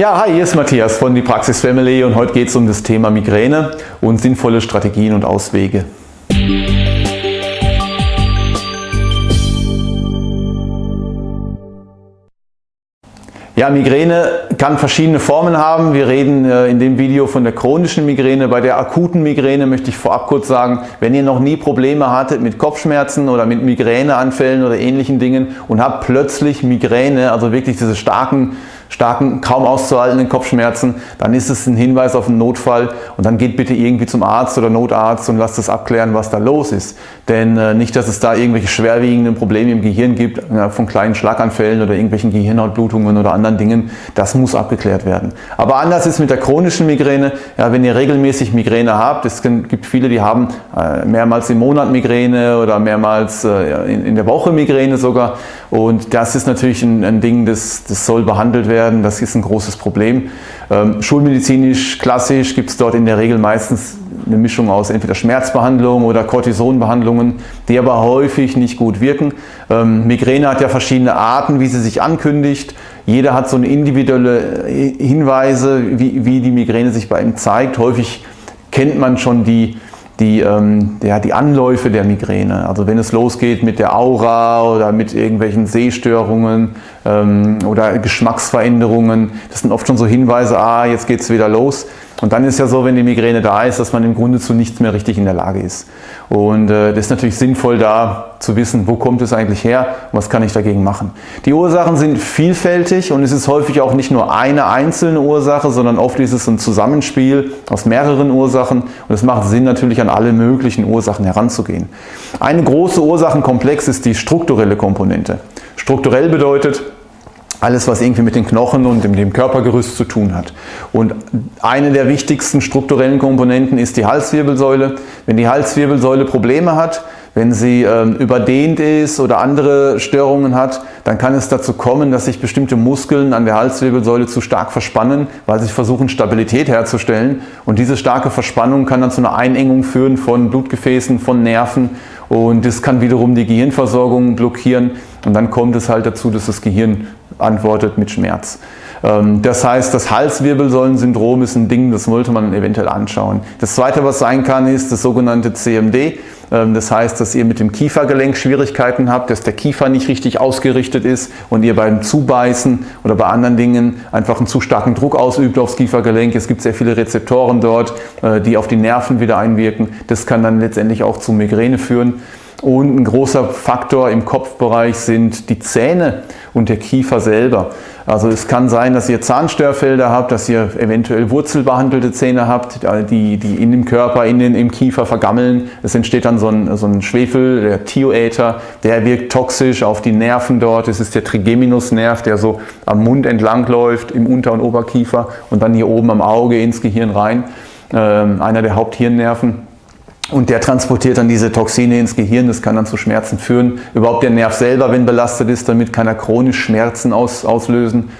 Ja, hi, hier ist Matthias von die Praxis Family und heute geht es um das Thema Migräne und sinnvolle Strategien und Auswege. Ja, Migräne kann verschiedene Formen haben. Wir reden äh, in dem Video von der chronischen Migräne. Bei der akuten Migräne möchte ich vorab kurz sagen, wenn ihr noch nie Probleme hattet mit Kopfschmerzen oder mit Migräneanfällen oder ähnlichen Dingen und habt plötzlich Migräne, also wirklich diese starken starken, kaum auszuhaltenden Kopfschmerzen, dann ist es ein Hinweis auf einen Notfall und dann geht bitte irgendwie zum Arzt oder Notarzt und lasst es abklären, was da los ist. Denn äh, nicht, dass es da irgendwelche schwerwiegenden Probleme im Gehirn gibt, ja, von kleinen Schlaganfällen oder irgendwelchen Gehirnhautblutungen oder anderen Dingen, das muss abgeklärt werden. Aber anders ist mit der chronischen Migräne, ja, wenn ihr regelmäßig Migräne habt, es gibt viele, die haben äh, mehrmals im Monat Migräne oder mehrmals äh, in, in, der Woche Migräne sogar und das ist natürlich ein, ein Ding, das, das soll behandelt werden. Das ist ein großes Problem. Ähm, schulmedizinisch, klassisch gibt es dort in der Regel meistens eine Mischung aus entweder Schmerzbehandlungen oder Cortisonbehandlungen, die aber häufig nicht gut wirken. Ähm, Migräne hat ja verschiedene Arten, wie sie sich ankündigt. Jeder hat so eine individuelle äh, Hinweise, wie, wie die Migräne sich bei ihm zeigt. Häufig kennt man schon die, die, ähm, ja, die Anläufe der Migräne. Also wenn es losgeht mit der Aura oder mit irgendwelchen Sehstörungen ähm, oder Geschmacksveränderungen, das sind oft schon so Hinweise, ah, jetzt geht es wieder los. Und dann ist ja so, wenn die Migräne da ist, dass man im Grunde zu nichts mehr richtig in der Lage ist. Und äh, das ist natürlich sinnvoll da zu wissen, wo kommt es eigentlich her und was kann ich dagegen machen. Die Ursachen sind vielfältig und es ist häufig auch nicht nur eine einzelne Ursache, sondern oft ist es ein Zusammenspiel aus mehreren Ursachen und es macht Sinn natürlich an alle möglichen Ursachen heranzugehen. Eine große Ursachenkomplex ist die strukturelle Komponente. Strukturell bedeutet, alles, was irgendwie mit den Knochen und dem Körpergerüst zu tun hat. Und eine der wichtigsten strukturellen Komponenten ist die Halswirbelsäule. Wenn die Halswirbelsäule Probleme hat, wenn sie ähm, überdehnt ist oder andere Störungen hat, dann kann es dazu kommen, dass sich bestimmte Muskeln an der Halswirbelsäule zu stark verspannen, weil sie versuchen Stabilität herzustellen. Und diese starke Verspannung kann dann zu einer Einengung führen von Blutgefäßen, von Nerven und das kann wiederum die Gehirnversorgung blockieren und dann kommt es halt dazu, dass das Gehirn antwortet mit Schmerz. Ähm, das heißt, das Halswirbelsäulensyndrom ist ein Ding, das wollte man eventuell anschauen. Das zweite, was sein kann, ist das sogenannte CMD. Ähm, das heißt, dass ihr mit dem Kiefergelenk Schwierigkeiten habt, dass der Kiefer nicht richtig ausgerichtet ist und ihr beim Zubeißen oder bei anderen Dingen einfach einen zu starken Druck ausübt aufs Kiefergelenk. Es gibt sehr viele Rezeptoren dort, äh, die auf die Nerven wieder einwirken. Das kann dann letztendlich auch zu Migräne führen. Und ein großer Faktor im Kopfbereich sind die Zähne und der Kiefer selber. Also es kann sein, dass ihr Zahnstörfelder habt, dass ihr eventuell wurzelbehandelte Zähne habt, die, die in dem Körper, in den, im Kiefer vergammeln. Es entsteht dann so ein, so ein Schwefel, der Thioether, der wirkt toxisch auf die Nerven dort. Es ist der Trigeminusnerv, der so am Mund entlang läuft, im Unter- und Oberkiefer und dann hier oben am Auge ins Gehirn rein. Ähm, einer der Haupthirnnerven. Und der transportiert dann diese Toxine ins Gehirn, das kann dann zu Schmerzen führen. Überhaupt der Nerv selber, wenn belastet ist, damit kann er chronisch Schmerzen aus, auslösen.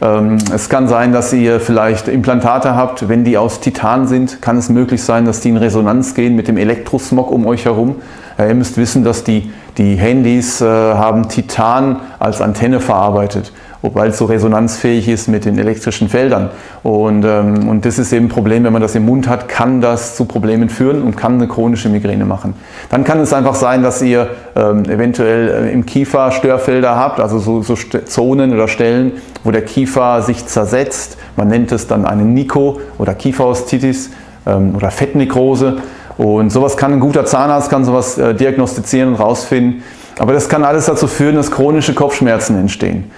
Ähm, es kann sein, dass ihr vielleicht Implantate habt, wenn die aus Titan sind, kann es möglich sein, dass die in Resonanz gehen mit dem Elektrosmog um euch herum. ihr müsst wissen, dass die, die Handys äh, haben Titan als Antenne verarbeitet weil es so resonanzfähig ist mit den elektrischen Feldern. Und, ähm, und das ist eben ein Problem, wenn man das im Mund hat, kann das zu Problemen führen und kann eine chronische Migräne machen. Dann kann es einfach sein, dass ihr ähm, eventuell äh, im Kiefer Störfelder habt, also so, so Zonen oder Stellen, wo der Kiefer sich zersetzt. Man nennt es dann eine Niko oder Kieferostitis ähm, oder Fettnekrose. Und sowas kann ein guter Zahnarzt kann sowas äh, diagnostizieren und rausfinden. Aber das kann alles dazu führen, dass chronische Kopfschmerzen entstehen.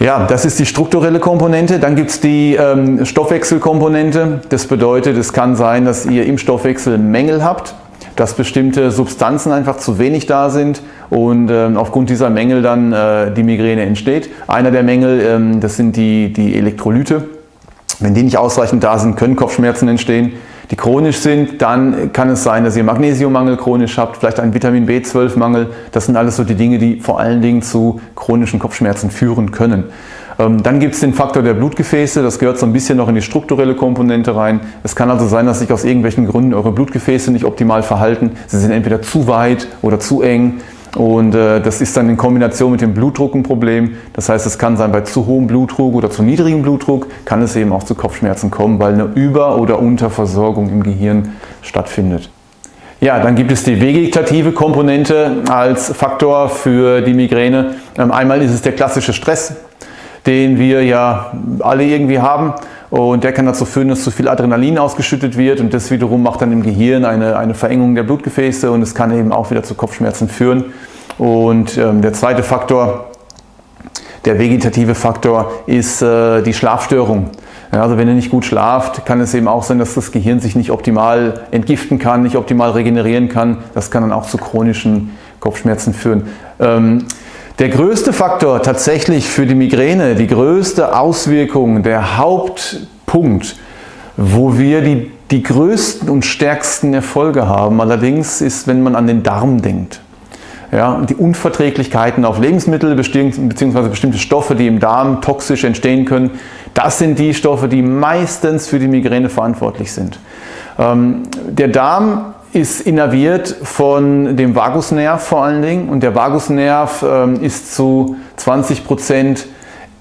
Ja, das ist die strukturelle Komponente. Dann gibt es die ähm, Stoffwechselkomponente. Das bedeutet, es kann sein, dass ihr im Stoffwechsel Mängel habt, dass bestimmte Substanzen einfach zu wenig da sind und ähm, aufgrund dieser Mängel dann äh, die Migräne entsteht. Einer der Mängel, ähm, das sind die, die Elektrolyte. Wenn die nicht ausreichend da sind, können Kopfschmerzen entstehen die chronisch sind, dann kann es sein, dass ihr Magnesiummangel chronisch habt, vielleicht einen Vitamin B12-Mangel. Das sind alles so die Dinge, die vor allen Dingen zu chronischen Kopfschmerzen führen können. Ähm, dann gibt es den Faktor der Blutgefäße, das gehört so ein bisschen noch in die strukturelle Komponente rein. Es kann also sein, dass sich aus irgendwelchen Gründen eure Blutgefäße nicht optimal verhalten. Sie sind entweder zu weit oder zu eng Und äh, das ist dann in Kombination mit dem Blutdruck ein Problem. Das heißt, es kann sein, bei zu hohem Blutdruck oder zu niedrigem Blutdruck kann es eben auch zu Kopfschmerzen kommen, weil eine Über- oder Unterversorgung im Gehirn stattfindet. Ja, dann gibt es die vegetative Komponente als Faktor für die Migräne. Ähm, einmal ist es der klassische Stress, den wir ja alle irgendwie haben. Und der kann dazu führen, dass zu viel Adrenalin ausgeschüttet wird und das wiederum macht dann im Gehirn eine, eine Verengung der Blutgefäße und es kann eben auch wieder zu Kopfschmerzen führen. Und ähm, der zweite Faktor, der vegetative Faktor, ist äh, die Schlafstörung. Ja, also wenn ihr nicht gut schlaft, kann es eben auch sein, dass das Gehirn sich nicht optimal entgiften kann, nicht optimal regenerieren kann. Das kann dann auch zu chronischen Kopfschmerzen führen. Ähm, der größte Faktor tatsächlich für die Migräne, die größte Auswirkung, der Hauptpunkt, wo wir die, die größten und stärksten Erfolge haben, allerdings ist, wenn man an den Darm denkt. Ja, die Unverträglichkeiten auf Lebensmittel bzw. bestimmte Stoffe, die im Darm toxisch entstehen können, das sind die Stoffe, die meistens für die Migräne verantwortlich sind. Ähm, der Darm ist innerviert von dem Vagusnerv vor allen Dingen und der Vagusnerv ähm, ist zu 20%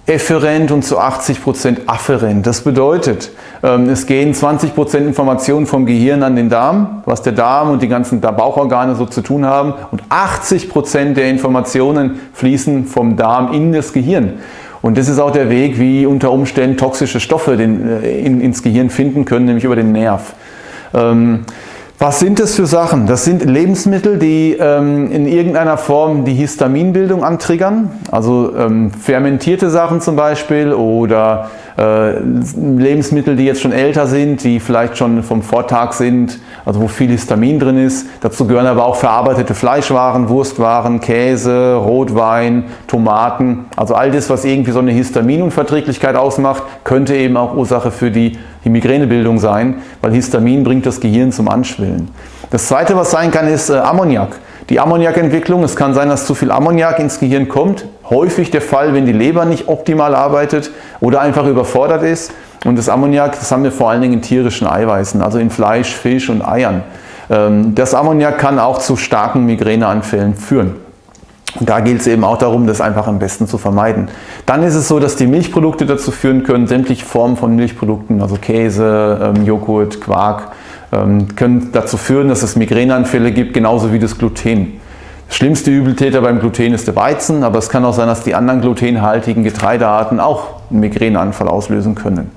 efferent und zu 80% afferent. Das bedeutet, ähm, es gehen 20% Informationen vom Gehirn an den Darm, was der Darm und die ganzen Bauchorgane so zu tun haben und 80% der Informationen fließen vom Darm in das Gehirn. Und das ist auch der Weg, wie unter Umständen toxische Stoffe äh, in, ins Gehirn finden können, nämlich über den Nerv. Was sind das für Sachen? Das sind Lebensmittel, die ähm, in irgendeiner Form die Histaminbildung antriggern, also ähm, fermentierte Sachen zum Beispiel oder äh, Lebensmittel, die jetzt schon älter sind, die vielleicht schon vom Vortag sind, also wo viel Histamin drin ist. Dazu gehören aber auch verarbeitete Fleischwaren, Wurstwaren, Käse, Rotwein, Tomaten. Also all das, was irgendwie so eine Histaminunverträglichkeit ausmacht, könnte eben auch Ursache für die die Migränebildung sein, weil Histamin bringt das Gehirn zum Anschwillen. Das zweite, was sein kann, ist äh, Ammoniak. Die Ammoniakentwicklung, es kann sein, dass zu viel Ammoniak ins Gehirn kommt. Häufig der Fall, wenn die Leber nicht optimal arbeitet oder einfach überfordert ist. Und das Ammoniak, das haben wir vor allen Dingen in tierischen Eiweißen, also in Fleisch, Fisch und Eiern. Ähm, das Ammoniak kann auch zu starken Migräneanfällen führen. Und da gilt es eben auch darum, das einfach am besten zu vermeiden. Dann ist es so, dass die Milchprodukte dazu führen können, sämtliche Formen von Milchprodukten, also Käse, ähm, Joghurt, Quark, ähm, können dazu führen, dass es Migräneanfälle gibt, genauso wie das Gluten. Das schlimmste Übeltäter beim Gluten ist der Weizen, aber es kann auch sein, dass die anderen glutenhaltigen Getreidearten auch einen Migräneanfall auslösen können.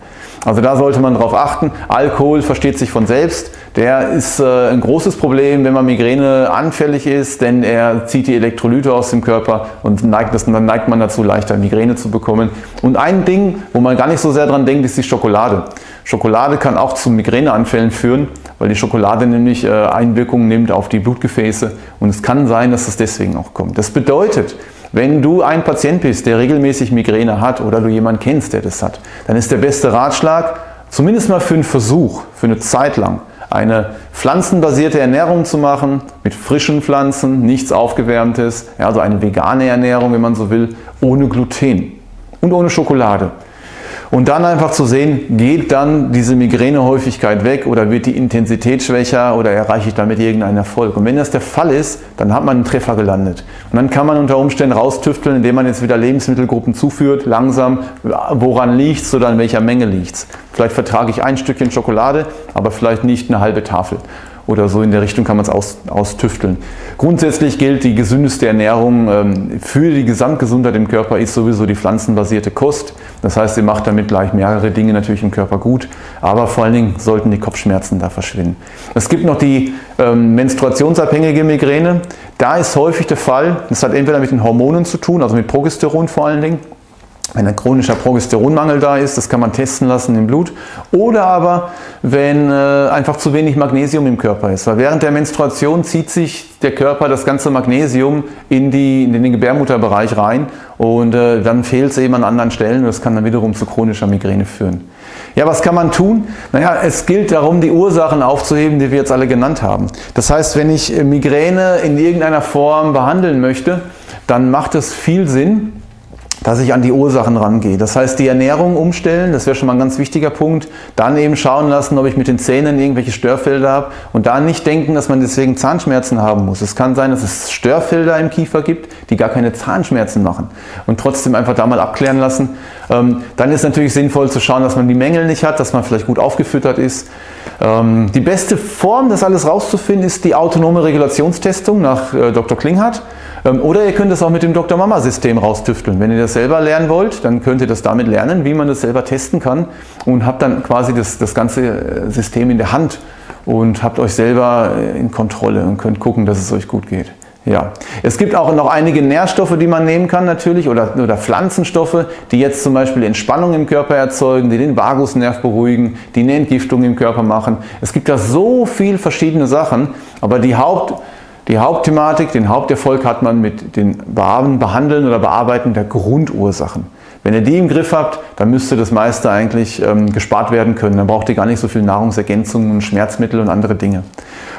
Also da sollte man darauf achten. Alkohol versteht sich von selbst. Der ist äh, ein großes Problem, wenn man Migräne anfällig ist, denn er zieht die Elektrolyte aus dem Körper und neigt das, dann neigt man dazu, leichter Migräne zu bekommen. Und ein Ding, wo man gar nicht so sehr dran denkt, ist die Schokolade. Schokolade kann auch zu Migräneanfällen führen, weil die Schokolade nämlich äh, Einwirkungen nimmt auf die Blutgefäße und es kann sein, dass es deswegen auch kommt. Das bedeutet, wenn du ein Patient bist, der regelmäßig Migräne hat oder du jemanden kennst, der das hat, dann ist der beste Ratschlag, zumindest mal für einen Versuch, für eine Zeit lang, eine pflanzenbasierte Ernährung zu machen, mit frischen Pflanzen, nichts aufgewärmtes, also eine vegane Ernährung, wenn man so will, ohne Gluten und ohne Schokolade. Und dann einfach zu sehen, geht dann diese Migränehäufigkeit weg oder wird die Intensität schwächer oder erreiche ich damit irgendeinen Erfolg. Und wenn das der Fall ist, dann hat man einen Treffer gelandet. Und dann kann man unter Umständen raustüfteln, indem man jetzt wieder Lebensmittelgruppen zuführt, langsam, woran liegt es oder in welcher Menge liegt es. Vielleicht vertrage ich ein Stückchen Schokolade, aber vielleicht nicht eine halbe Tafel oder so in der Richtung kann man es aus, austüfteln. Grundsätzlich gilt, die gesündeste Ernährung ähm, für die Gesamtgesundheit im Körper ist sowieso die pflanzenbasierte Kost. Das heißt, sie macht damit gleich mehrere Dinge natürlich im Körper gut, aber vor allen Dingen sollten die Kopfschmerzen da verschwinden. Es gibt noch die ähm, menstruationsabhängige Migräne. Da ist häufig der Fall, das hat entweder mit den Hormonen zu tun, also mit Progesteron vor allen Dingen, wenn ein chronischer Progesteronmangel da ist, das kann man testen lassen im Blut. Oder aber, wenn äh, einfach zu wenig Magnesium im Körper ist. Weil während der Menstruation zieht sich der Körper das ganze Magnesium in, die, in den Gebärmutterbereich rein und äh, dann fehlt es eben an anderen Stellen und das kann dann wiederum zu chronischer Migräne führen. Ja, was kann man tun? Naja, es gilt darum, die Ursachen aufzuheben, die wir jetzt alle genannt haben. Das heißt, wenn ich Migräne in irgendeiner Form behandeln möchte, dann macht es viel Sinn, dass ich an die Ursachen rangehe. Das heißt, die Ernährung umstellen, das wäre schon mal ein ganz wichtiger Punkt. Dann eben schauen lassen, ob ich mit den Zähnen irgendwelche Störfelder habe und da nicht denken, dass man deswegen Zahnschmerzen haben muss. Es kann sein, dass es Störfelder im Kiefer gibt, die gar keine Zahnschmerzen machen und trotzdem einfach da mal abklären lassen. Ähm, dann ist natürlich sinnvoll zu schauen, dass man die Mängel nicht hat, dass man vielleicht gut aufgefüttert ist. Ähm, die beste Form, das alles rauszufinden, ist die autonome Regulationstestung nach äh, Dr. Klinghardt. Ähm, oder ihr könnt es auch mit dem Dr. Mama System raustüfteln. Wenn ihr das selber lernen wollt, dann könnt ihr das damit lernen, wie man das selber testen kann und habt dann quasi das, das ganze äh, System in der Hand und habt euch selber äh, in Kontrolle und könnt gucken, dass es euch gut geht. Ja, es gibt auch noch einige Nährstoffe, die man nehmen kann natürlich oder, oder Pflanzenstoffe, die jetzt zum Beispiel Entspannung im Körper erzeugen, die den Vagusnerv beruhigen, die eine Entgiftung im Körper machen. Es gibt da so viele verschiedene Sachen, aber die Haupt, die Hauptthematik, den Haupterfolg hat man mit dem Behandeln oder Bearbeiten der Grundursachen. Wenn ihr die im Griff habt, dann müsste das meiste eigentlich ähm, gespart werden können. Dann braucht ihr gar nicht so viel Nahrungsergänzungen, Schmerzmittel und andere Dinge.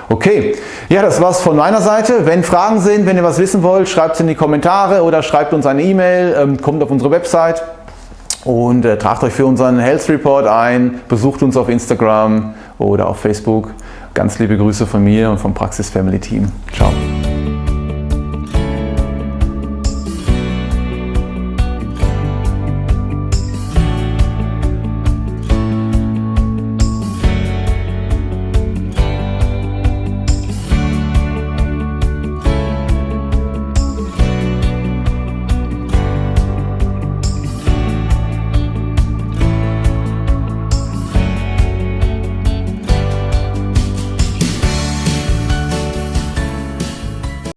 Okay, ja, das war's von meiner Seite. Wenn Fragen sind, wenn ihr was wissen wollt, schreibt es in die Kommentare oder schreibt uns eine E-Mail, ähm, kommt auf unsere Website und äh, tragt euch für unseren Health Report ein, besucht uns auf Instagram oder auf Facebook. Ganz liebe Grüße von mir und vom Praxis Family Team. Ciao.